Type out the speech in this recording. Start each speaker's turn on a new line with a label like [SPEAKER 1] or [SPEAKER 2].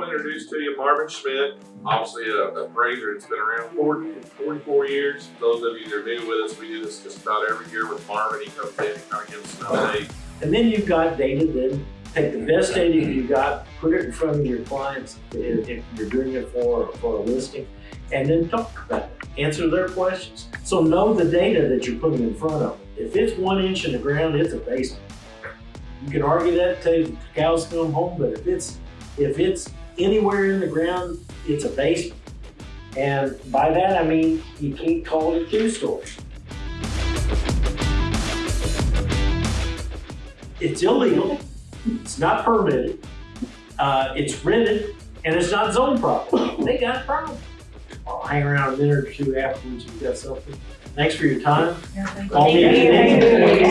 [SPEAKER 1] want to introduce to you Marvin Schmidt, obviously a appraiser that's been around 40 44 years. Those of you that are new with us, we do this just about every year with Marvin. He comes in and kind of gives us an update.
[SPEAKER 2] And then you've got data, then take the best data you got, put it in front of your clients, if, if you're doing it for, for a listing, and then talk about it, answer their questions. So know the data that you're putting in front of them. If it's one inch in the ground, it's a basement. You can argue that till the cows come home, but if it's, if it's anywhere in the ground, it's a basement. And by that, I mean, you can't call it a two-story. It's illegal, it's not permitted, uh, it's rented, and it's not zoned properly. They got a problem. I'll hang around a minute or two afterwards if you got something. Thanks for your time.
[SPEAKER 3] Yeah,